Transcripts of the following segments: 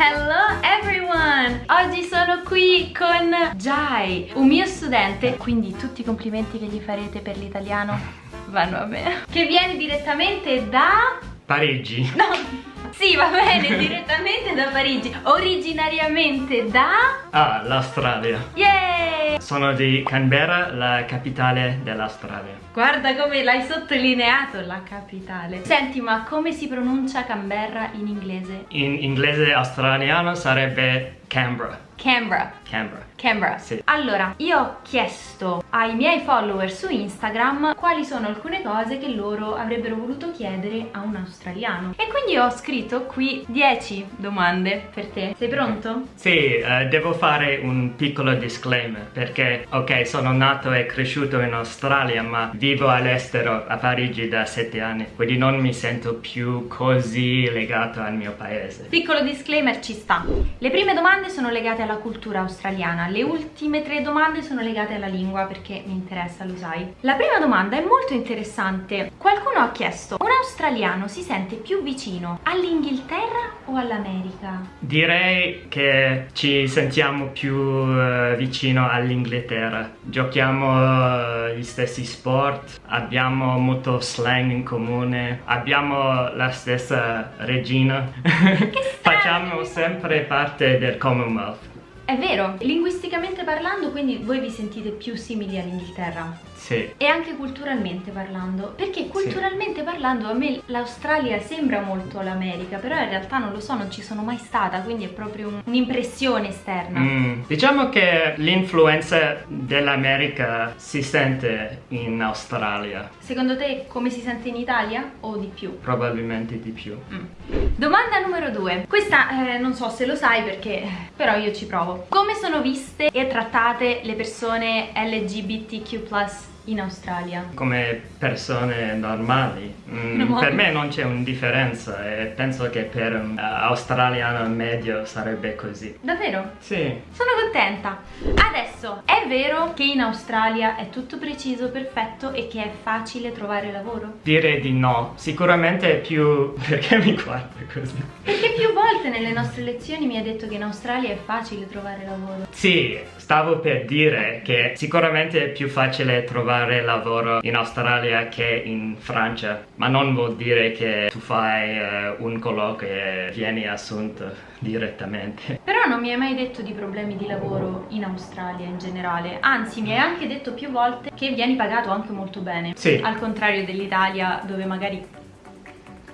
Hello everyone! Oggi sono qui con Jai, un mio studente, quindi tutti i complimenti che gli farete per l'italiano vanno a me, che viene direttamente da... Parigi. No! Sì, va bene, direttamente da Parigi, originariamente da... Ah, l'Australia. Yay! Sono di Canberra, la capitale dell'Australia. Guarda come l'hai sottolineato, la capitale. Senti, ma come si pronuncia Canberra in inglese? In inglese australiano sarebbe Canberra. Canberra. Canberra. Canberra. Sì. Allora, io ho chiesto ai miei follower su Instagram quali sono alcune cose che loro avrebbero voluto chiedere a un australiano. E quindi ho scritto qui 10 domande per te. Sei pronto? Sì, eh, devo fare un piccolo disclaimer perché, ok, sono nato e cresciuto in Australia, ma vivo all'estero a Parigi da 7 anni, quindi non mi sento più così legato al mio paese. Piccolo disclaimer ci sta. Le prime domande sono legate alla cultura australiana, le ultime tre domande sono legate alla lingua perché mi interessa, lo sai. La prima domanda è molto interessante. Qualcuno ha chiesto, un australiano si sente più vicino all'Inghilterra o all'America? Direi che ci sentiamo più eh, vicino all'Inghilterra. Giochiamo eh, gli stessi sport, abbiamo molto slang in comune, abbiamo la stessa regina. Facciamo sempre parte del Commonwealth. È vero, linguisticamente parlando quindi voi vi sentite più simili all'Inghilterra Sì. e anche culturalmente parlando, perché culturalmente parlando a me l'Australia sembra molto l'America, però in realtà non lo so, non ci sono mai stata, quindi è proprio un- un'impressione esterna. Mm, Diciamo che l'influenza dell'America si sente in Australia, Secondo te come si sente in Italia o di più? probabilmente di più. Mm. Domanda numero due. Questa eh, non so se lo sai perché però io ci provo. Come sono viste e trattate le persone LGBTQ+ in Australia? Come persone normali, Mm, per me non c'è una differenza e penso che per un eh, australiano medio sarebbe così. Davvero? Sì, Sono contenta. Adesso, è vero che in Australia è tutto preciso, perfetto e che è facile trovare lavoro? direi di no. Sicuramente è più... perché mi guardi così? Perché più volte nelle nostre lezioni mi hai detto che in Australia è facile trovare lavoro. Sì, stavo per dire che sicuramente è più facile trovare lavoro in Australia che in Francia, ma non vuol dire che tu fai eh, un colloquio e vieni assunto direttamente. Però non mi hai mai detto di problemi di lavoro in Australia in generale, anzi mi hai anche detto più volte che vieni pagato anche molto bene. Sì. Al contrario dell'Italia dove magari...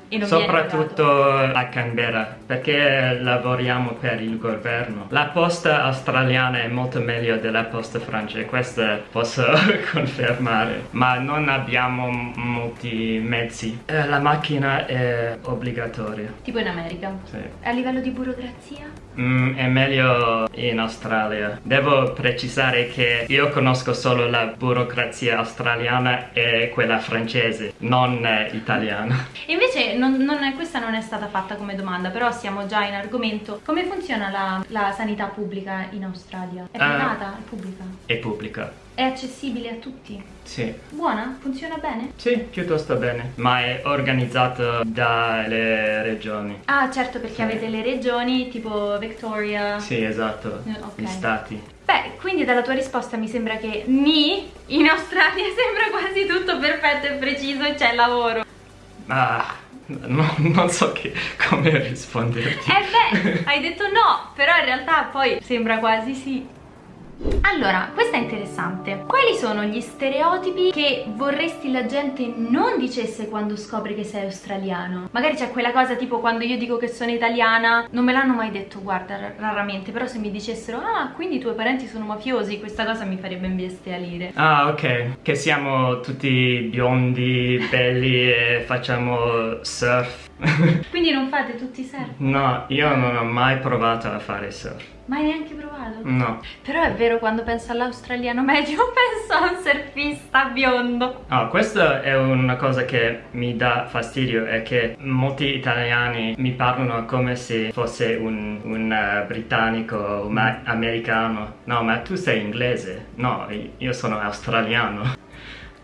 E Soprattutto a Canberra, perché lavoriamo per il governo. La posta australiana è molto meglio della posta francese, questo posso confermare, ma non abbiamo molti mezzi. Eh, la macchina è obbligatoria. Tipo in America. Sì. A livello di burocrazia? Mm, è meglio in Australia. Devo precisare che io conosco solo la burocrazia australiana e quella francese, non italiana. Invece non- non questa non è stata fatta come domanda, però siamo già in argomento. Come funziona la, la sanità pubblica in Australia? È Ah. privata? È pubblica? È pubblica. È accessibile a tutti? Sì. Buona? Funziona bene? Sì, piuttosto bene, ma è organizzato dalle regioni. Ah certo perché Sì. avete le regioni tipo Victoria. Sì, esatto, Eh, ok. gli stati. Beh, quindi dalla tua risposta mi sembra che ni in Australia sembra quasi tutto perfetto e preciso e c'è lavoro. Ma no- non so che- come risponderti. Eh beh, hai detto no, però in realtà poi sembra quasi sì. Allora, questa è interessante. Quali sono gli stereotipi che vorresti la gente non dicesse quando scopre che sei australiano? Magari c'è quella cosa tipo quando io dico che sono italiana, non me l'hanno mai detto, guarda, ra- raramente, però se mi dicessero "Ah, quindi i tuoi parenti sono mafiosi", questa cosa mi farebbe imbestialire. Ah, ok, che siamo tutti biondi, belli e facciamo surf. Quindi non fate tutti surf? no, io non ho mai provato a fare surf. Mai neanche provato? No. Però è vero, quando penso all'australiano medio penso a un surfista biondo. Ah, questa è una cosa che mi dà fastidio, è che molti italiani mi parlano come se fosse un, un, eh, britannico o americano. No, ma tu sei inglese. No, io sono australiano.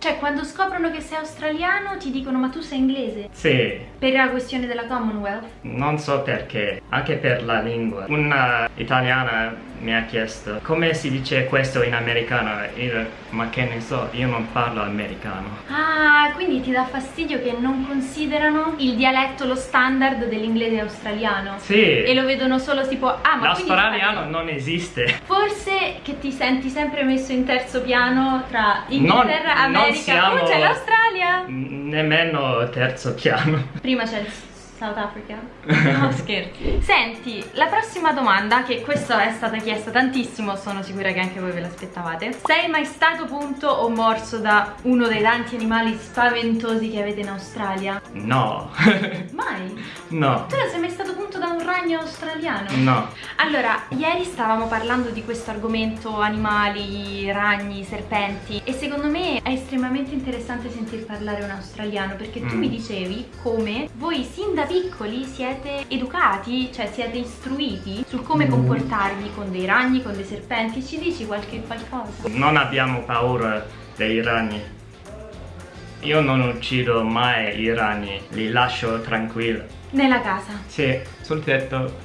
Cioè, quando scoprono che sei australiano ti dicono ma tu sei inglese? Sì, Per la questione della Commonwealth? non so perché, anche per la lingua. Una italiana mi ha chiesto come si dice questo in americano. Io, ma che ne so, io non parlo americano. Ah, quindi ti dà fastidio che non considerano il dialetto lo standard dell'inglese australiano? Sì, E lo vedono solo tipo, ah ma l'australiano non esiste. Forse che ti senti sempre messo in terzo piano tra Inghilterra, Non- non America, siamo- oh c'è l'Australia! Nemmeno terzo piano. Prima c'è il South Africa. No, scherzi. Senti, la prossima domanda, che questa è stata chiesta tantissimo, sono sicura che anche voi ve l'aspettavate. Sei mai stato punto o morso da uno dei tanti animali spaventosi che avete in Australia? No, Mai? no, Tu non sei mai stato punto da un ragno australiano? no. Allora, ieri stavamo parlando di questo argomento animali, ragni, serpenti e secondo me è estremamente interessante sentir parlare un australiano perché tu Mm. mi dicevi come voi sin da piccoli siete educati, cioè siete istruiti su come Mm. comportarvi con dei ragni, con dei serpenti. Ci dici qualche qualcosa? Non abbiamo paura dei ragni. Io non uccido mai i ragni, li lascio tranquilli. Nella casa. Sì, sul tetto.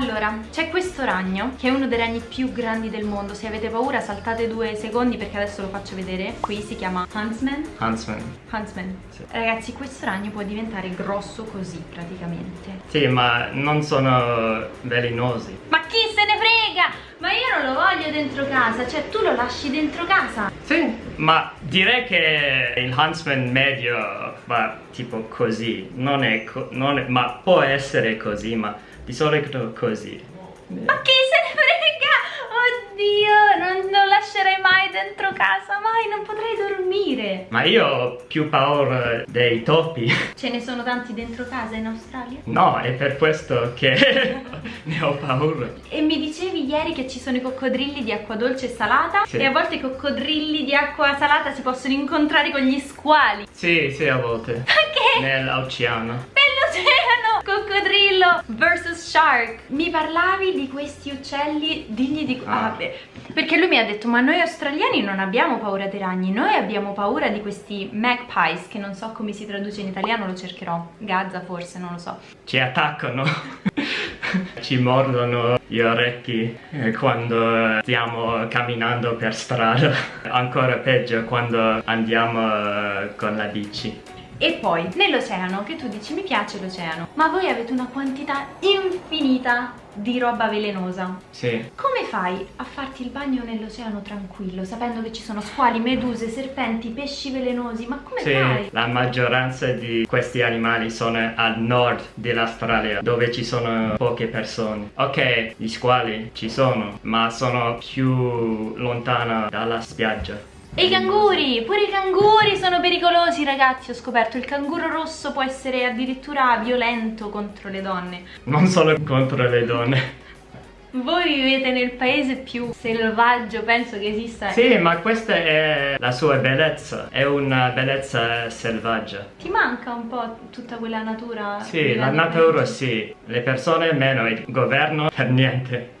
Allora, c'è questo ragno che è uno dei ragni più grandi del mondo. Se avete paura saltate due secondi perché adesso lo faccio vedere. Qui si chiama Huntsman. Huntsman. Huntsman. Sì. Ragazzi, questo ragno può diventare grosso così praticamente. Sì, ma non sono velenosi. Ma chi se ne frega? Ma io non lo voglio dentro casa, cioè tu lo lasci dentro casa. Sì, ma direi che il Huntsman medio va tipo così. Non è, co- non è- ma può essere così, ma di solito così. Ma chi se ne frega? Oddio, non lo lascerei mai dentro casa, mai, non potrei dormire. Ma io ho più paura dei topi. Ce ne sono tanti dentro casa in Australia? No, è per questo che ne ho paura. E mi dicevi ieri che ci sono i coccodrilli di acqua dolce e salata Sì. e a volte i coccodrilli di acqua salata si possono incontrare con gli squali. Sì, sì, a volte. Perché? Nell'oceano. Nell'oceano! Coccodrillo versus shark. Mi parlavi di questi uccelli digni di... Ah. Ah, beh, perché lui mi ha detto, ma noi australiani non abbiamo paura dei ragni, noi abbiamo paura di questi magpies, che non so come si traduce in italiano, lo cercherò. Gazza forse, non lo so. Ci attaccano. Ci mordono gli orecchi eh, quando stiamo camminando per strada. Ancora peggio quando andiamo eh, con la bici. E poi, nell'oceano, che tu dici mi piace l'oceano, ma voi avete una quantità infinita di roba velenosa. Sì. Come fai a farti il bagno nell'oceano tranquillo, sapendo che ci sono squali, meduse, serpenti, pesci velenosi? Ma come Sì, fai? la maggioranza di questi animali sono al nord dell'Australia, dove ci sono poche persone. Ok, gli squali ci sono, ma sono più lontano dalla spiaggia. E i canguri, pure i canguri sono pericolosi ragazzi, ho scoperto il canguro rosso può essere addirittura violento contro le donne. Non solo contro le donne. Voi vivete nel paese più selvaggio, penso che esista. Sì, ma questa è la sua bellezza, è una bellezza selvaggia. Ti manca un po' tutta quella natura? Sì, la natura sì, le persone meno, il governo per niente.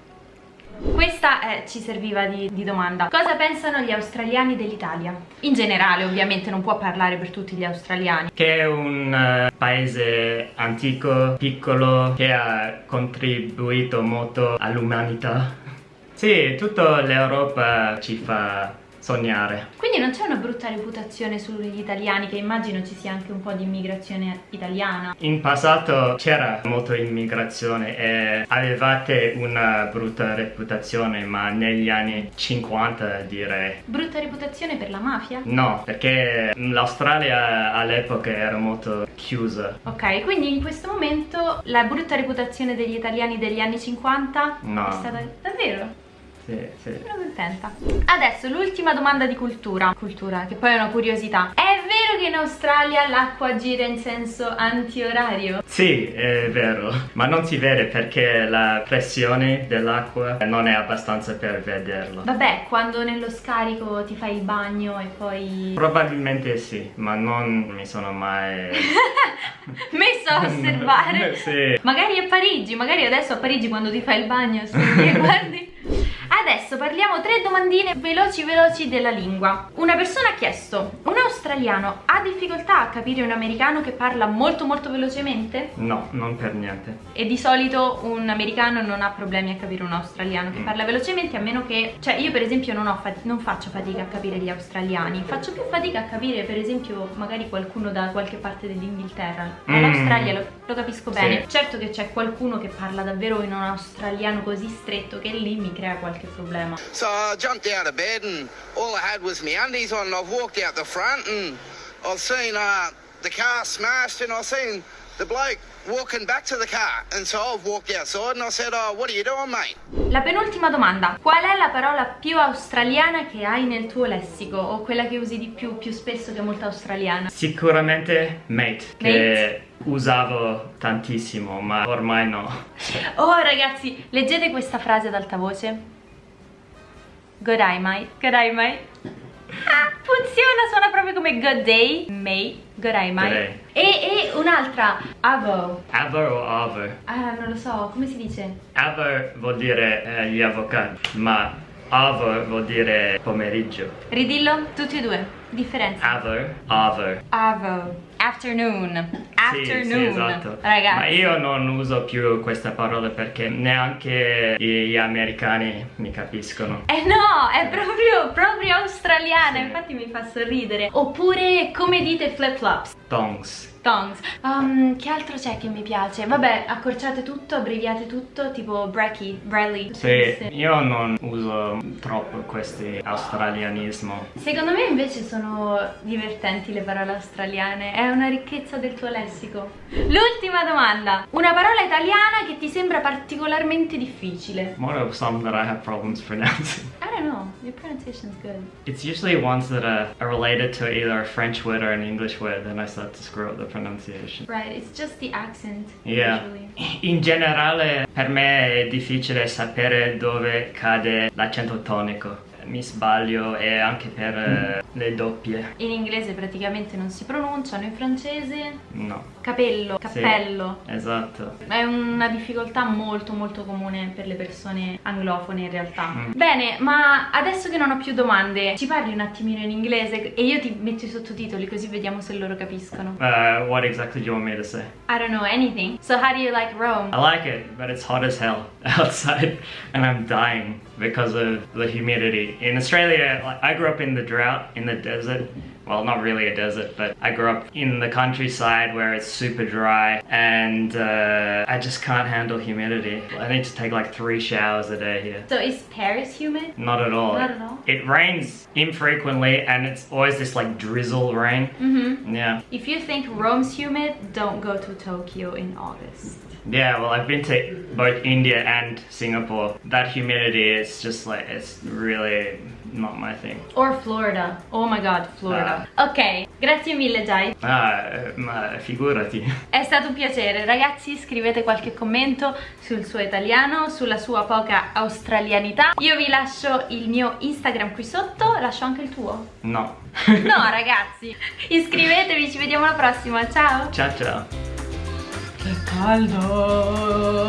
Questa eh, ci serviva di, di domanda. Cosa pensano gli australiani dell'Italia? In generale, ovviamente, non può parlare per tutti gli australiani. Che è un eh, paese antico, piccolo, che ha contribuito molto all'umanità. Sì, tutta l'Europa ci fa sognare. Quindi non c'è una brutta reputazione sugli italiani, che immagino ci sia anche un po' di immigrazione italiana. In passato c'era molta immigrazione e avevate una brutta reputazione, ma negli anni 50 direi. Brutta reputazione per la mafia? No, perché l'Australia all'epoca era molto chiusa. Ok, quindi in questo momento la brutta reputazione degli italiani degli anni 50 No. è stata davvero? Sì, sì. Sono contenta. Adesso l'ultima domanda di cultura. Cultura, che poi è una curiosità. È vero che in Australia l'acqua gira in senso antiorario? Sì, è vero, ma non si vede perché la pressione dell'acqua non è abbastanza per vederlo. Vabbè, quando nello scarico ti fai il bagno e poi... Probabilmente sì, ma non mi sono mai... messo a osservare. sì. Magari a Parigi, magari adesso a Parigi quando ti fai il bagno, se guardi. Adesso parliamo tre domandine veloci veloci della lingua. Una persona ha chiesto, un australiano ha difficoltà a capire un americano che parla molto molto velocemente? No, non per niente. E di solito un americano non ha problemi a capire un australiano che Mm. parla velocemente a meno che... Cioè io per esempio non, non faccio fatica a capire gli australiani, faccio più fatica a capire per esempio magari qualcuno da qualche parte dell'Inghilterra. Mm. L'Australia lo, lo capisco Sì. bene. Certo che c'è qualcuno che parla davvero in un australiano così stretto che lì mi crea qualche problema. So I jumped out of bed and all I had was my undies on and I've walked out the front and I've seen uh, the car smashed and I've seen the bloke walking back to the car and so I've walked outside and I said, oh, what are you doing mate? La penultima domanda. Qual è la parola più australiana che hai nel tuo lessico? O quella che usi di più, più spesso che è molto australiana? Sicuramente mate, che usavo tantissimo, ma ormai no. Oh ragazzi, leggete questa frase ad alta voce. Good eye, mate. Good eye, mate. Ah, funziona, suona proprio come good day, mate. Good eye, mate. Good day. E, e un'altra, avo. Avo o avo? Ah, non lo so, come si dice? Avo vuol dire eh, gli avvocati, ma avo vuol dire pomeriggio. Ridillo, tutti e due. Differenza. Avo, avo. Avo. Afternoon. Afternoon. Sì, sì, esatto. Ragazzi. Ma io non uso più questa parola perché neanche gli americani mi capiscono. Eh no, è proprio, proprio australiana, Sì. infatti mi fa sorridere. Oppure come dite flip flops? Tongs. Tongs. Um, che altro c'è che mi piace? Vabbè, accorciate tutto, abbreviate tutto, tipo Brecky, Bradley. Sì, io non uso troppo questi australianismo. Secondo me invece sono divertenti le parole australiane, è una ricchezza del tuo lessico. L'ultima domanda, una parola italiana che ti sembra particolarmente difficile. What are some that I have problems pronouncing? I don't know, your pronunciation's good. It's usually ones that are, are related to either a French word or an English word, then I start to screw up the pronunciation. Right, it's just the accent Yeah. usually. In generale per me è difficile sapere dove cade l'accento tonico. Mi sbaglio e anche per eh, le doppie. In inglese praticamente non si pronunciano, in francese No. capello, Sì, cappello. esatto. È una difficoltà molto molto comune per le persone anglofone in realtà. Mm. Bene, ma adesso che non ho più domande, ci parli un attimino in inglese e io ti metto i sottotitoli così vediamo se loro capiscono. Uh, what exactly do you want me to say? I don't know anything. So how do you like Rome? I like it, but it's hot as hell outside and I'm dying because of the humidity. In Australia, I grew up in the drought, in the desert. Well, not really a desert, but I grew up in the countryside where it's super dry and uh, I just can't handle humidity. I need to take like three showers a day here. So is Paris humid? Not at all. Not at all? It rains infrequently and it's always this like drizzle rain. Mm-hmm. Yeah. If you think Rome's humid, don't go to Tokyo in August. Yeah, well, I've been to both India and Singapore. That humidity is just like, it's really not my thing. Or Florida. Oh my god, Florida. Ok, grazie mille Jai. Ah, eh, ma figurati. È stato un piacere, ragazzi scrivete qualche commento sul suo italiano, sulla sua poca australianità. Io vi lascio il mio Instagram qui sotto, lascio anche il tuo. No. No ragazzi, iscrivetevi, ci vediamo alla prossima, ciao! ciao ciao. Che caldo!